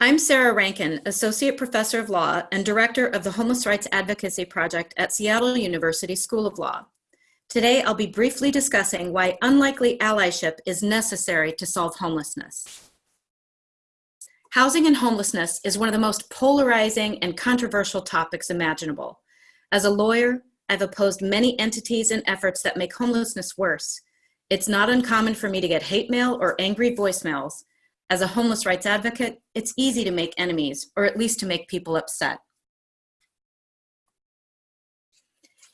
I'm Sarah Rankin, Associate Professor of Law and Director of the Homeless Rights Advocacy Project at Seattle University School of Law. Today, I'll be briefly discussing why unlikely allyship is necessary to solve homelessness. Housing and homelessness is one of the most polarizing and controversial topics imaginable. As a lawyer, I've opposed many entities and efforts that make homelessness worse. It's not uncommon for me to get hate mail or angry voicemails as a homeless rights advocate, it's easy to make enemies, or at least to make people upset.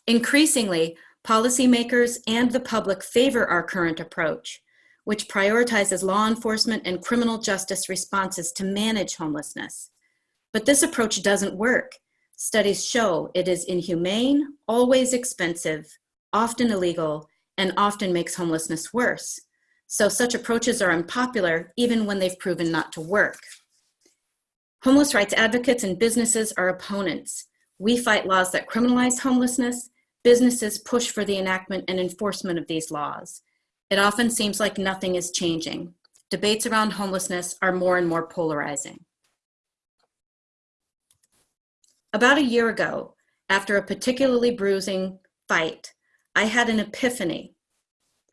Increasingly, policymakers and the public favor our current approach, which prioritizes law enforcement and criminal justice responses to manage homelessness. But this approach doesn't work. Studies show it is inhumane, always expensive, often illegal, and often makes homelessness worse. So such approaches are unpopular even when they've proven not to work. Homeless rights advocates and businesses are opponents. We fight laws that criminalize homelessness. Businesses push for the enactment and enforcement of these laws. It often seems like nothing is changing. Debates around homelessness are more and more polarizing. About a year ago, after a particularly bruising fight, I had an epiphany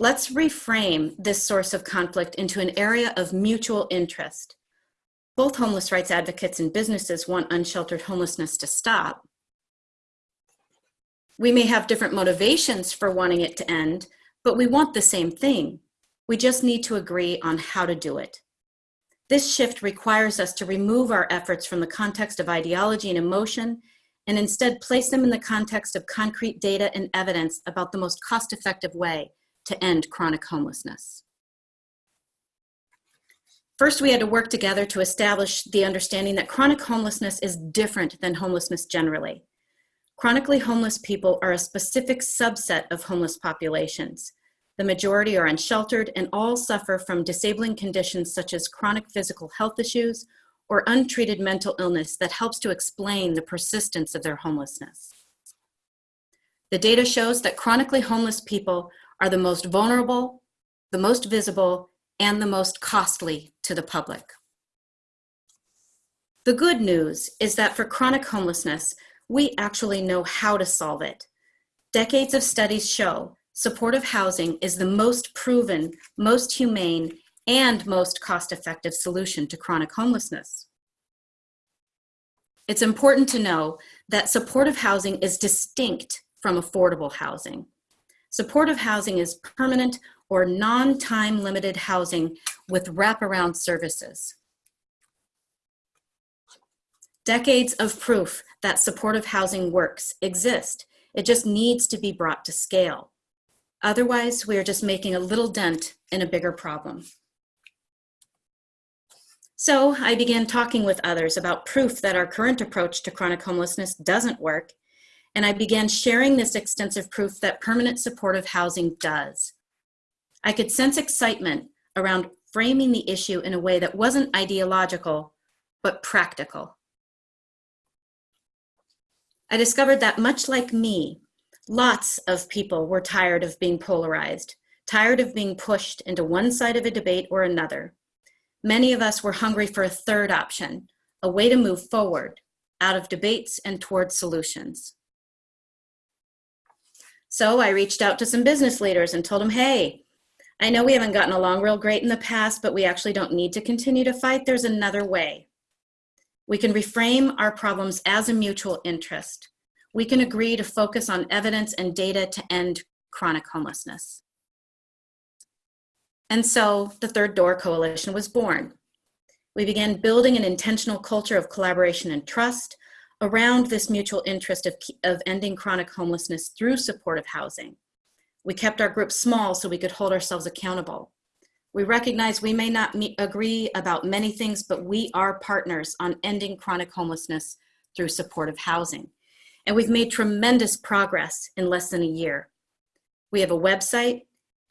Let's reframe this source of conflict into an area of mutual interest. Both homeless rights advocates and businesses want unsheltered homelessness to stop. We may have different motivations for wanting it to end, but we want the same thing. We just need to agree on how to do it. This shift requires us to remove our efforts from the context of ideology and emotion and instead place them in the context of concrete data and evidence about the most cost-effective way to end chronic homelessness. First, we had to work together to establish the understanding that chronic homelessness is different than homelessness generally. Chronically homeless people are a specific subset of homeless populations. The majority are unsheltered and all suffer from disabling conditions such as chronic physical health issues or untreated mental illness that helps to explain the persistence of their homelessness. The data shows that chronically homeless people are the most vulnerable, the most visible, and the most costly to the public. The good news is that for chronic homelessness, we actually know how to solve it. Decades of studies show supportive housing is the most proven, most humane, and most cost-effective solution to chronic homelessness. It's important to know that supportive housing is distinct from affordable housing. Supportive housing is permanent or non-time limited housing with wraparound services. Decades of proof that supportive housing works exist. It just needs to be brought to scale. Otherwise, we are just making a little dent in a bigger problem. So I began talking with others about proof that our current approach to chronic homelessness doesn't work and I began sharing this extensive proof that permanent supportive housing does. I could sense excitement around framing the issue in a way that wasn't ideological, but practical. I discovered that much like me, lots of people were tired of being polarized, tired of being pushed into one side of a debate or another. Many of us were hungry for a third option, a way to move forward, out of debates and towards solutions. So I reached out to some business leaders and told them, hey, I know we haven't gotten along real great in the past, but we actually don't need to continue to fight. There's another way. We can reframe our problems as a mutual interest. We can agree to focus on evidence and data to end chronic homelessness. And so the Third Door Coalition was born. We began building an intentional culture of collaboration and trust, around this mutual interest of, of ending chronic homelessness through supportive housing. We kept our group small so we could hold ourselves accountable. We recognize we may not meet, agree about many things, but we are partners on ending chronic homelessness through supportive housing. And we've made tremendous progress in less than a year. We have a website,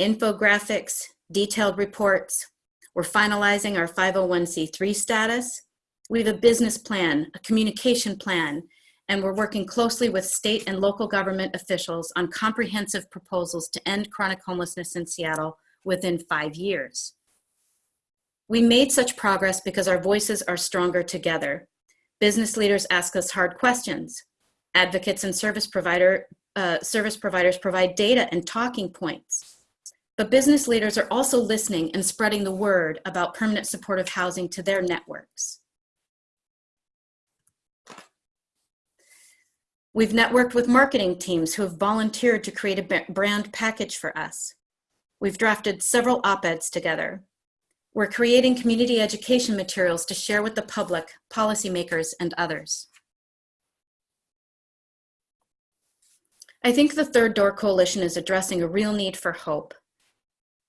infographics, detailed reports. We're finalizing our 501c3 status. We have a business plan, a communication plan, and we're working closely with state and local government officials on comprehensive proposals to end chronic homelessness in Seattle within five years. We made such progress because our voices are stronger together. Business leaders ask us hard questions. Advocates and service, provider, uh, service providers provide data and talking points. But business leaders are also listening and spreading the word about permanent supportive housing to their networks. We've networked with marketing teams who have volunteered to create a brand package for us. We've drafted several op-eds together. We're creating community education materials to share with the public, policymakers, and others. I think the Third Door Coalition is addressing a real need for hope.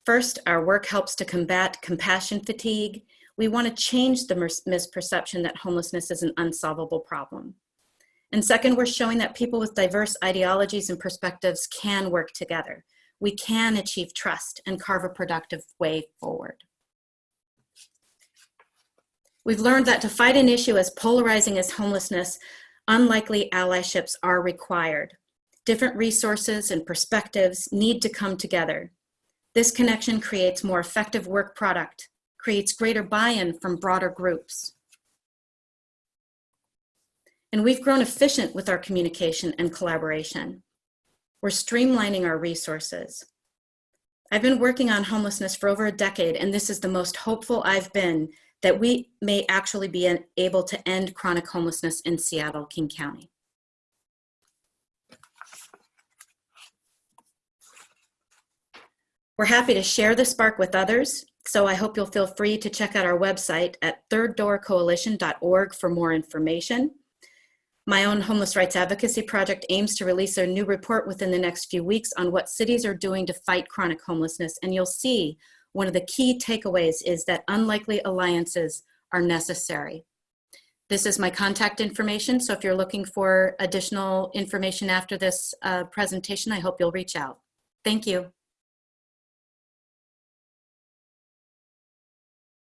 First, our work helps to combat compassion fatigue. We want to change the misperception that homelessness is an unsolvable problem. And second, we're showing that people with diverse ideologies and perspectives can work together. We can achieve trust and carve a productive way forward. We've learned that to fight an issue as polarizing as homelessness, unlikely allyships are required. Different resources and perspectives need to come together. This connection creates more effective work product, creates greater buy-in from broader groups and we've grown efficient with our communication and collaboration. We're streamlining our resources. I've been working on homelessness for over a decade, and this is the most hopeful I've been that we may actually be able to end chronic homelessness in Seattle, King County. We're happy to share the spark with others, so I hope you'll feel free to check out our website at thirddoorcoalition.org for more information. My own homeless rights advocacy project aims to release a new report within the next few weeks on what cities are doing to fight chronic homelessness. And you'll see one of the key takeaways is that unlikely alliances are necessary. This is my contact information. So if you're looking for additional information after this uh, presentation, I hope you'll reach out. Thank you.